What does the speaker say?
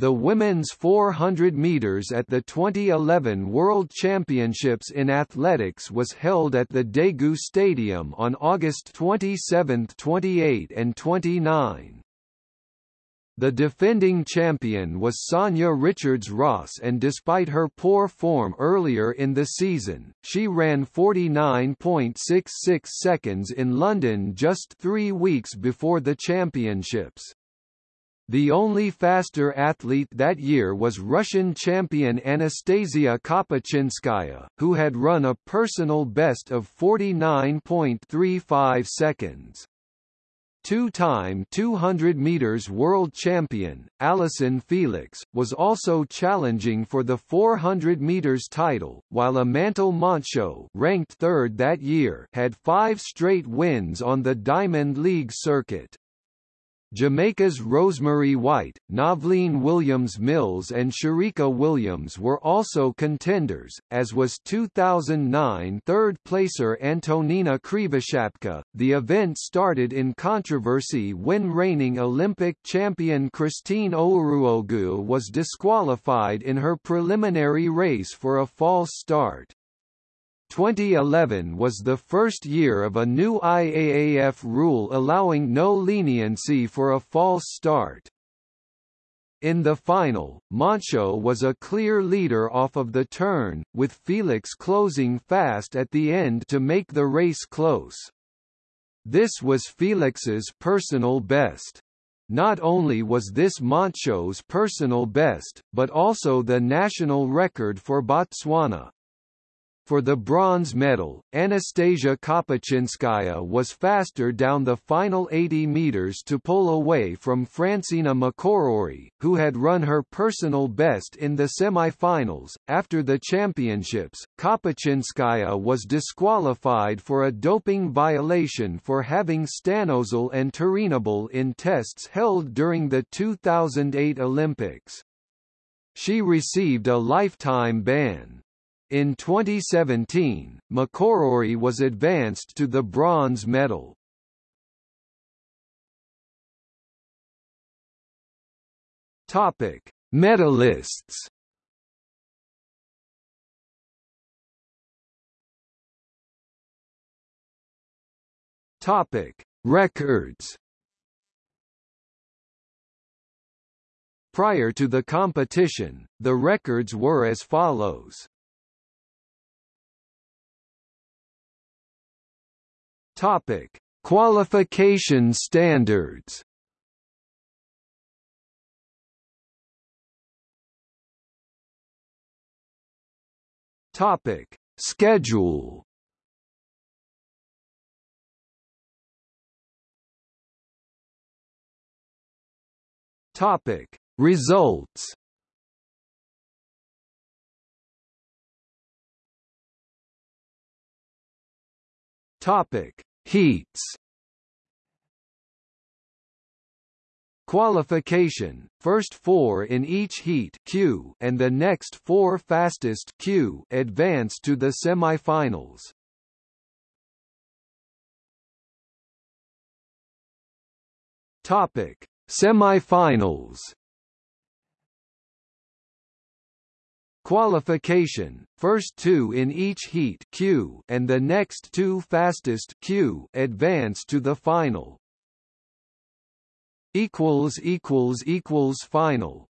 The women's 400 meters at the 2011 World Championships in Athletics was held at the Daegu Stadium on August 27, 28 and 29. The defending champion was Sanya Richards-Ross and despite her poor form earlier in the season, she ran 49.66 seconds in London just three weeks before the championships. The only faster athlete that year was Russian champion Anastasia Kapachinskaya, who had run a personal best of 49.35 seconds. Two-time 200 meters world champion, Allyson Felix, was also challenging for the 400 meters title, while Amantle Montsho ranked third that year had five straight wins on the Diamond League circuit. Jamaica's Rosemarie Whyte, Novlene Williams-Mills and Shericka Williams were also contenders, as was 2009 third-placer Antonina Krivoshapka. The event started in controversy when reigning Olympic champion Christine Ohuruogu was disqualified in her preliminary race for a false start. 2011 was the first year of a new IAAF rule allowing no leniency for a false start. In the final, Montsho was a clear leader off of the turn, with Felix closing fast at the end to make the race close. This was Felix's personal best. Not only was this Montsho's personal best, but also the national record for Botswana. For the bronze medal, Anastasia Kapachinskaya was faster down the final 80 meters to pull away from Francena McCorory, who had run her personal best in the semi-finals. After the championships, Kapachinskaya was disqualified for a doping violation for having stanozol and turinabol in tests held during the 2008 Olympics. She received a lifetime ban. In 2017, McCorory was advanced to the bronze medal. Topic: Medalists. Topic: Records. Prior to the competition, the records were as follows. Topic: Qualification standards. Topic: Schedule. Topic: Results. Topic: Heats. Qualification, first four in each heat Q and the next four fastest Q advance to the semifinals. Topic: Semifinals Qualification, first two in each heat Q and the next two fastest Q advance to the final. equals equals equals final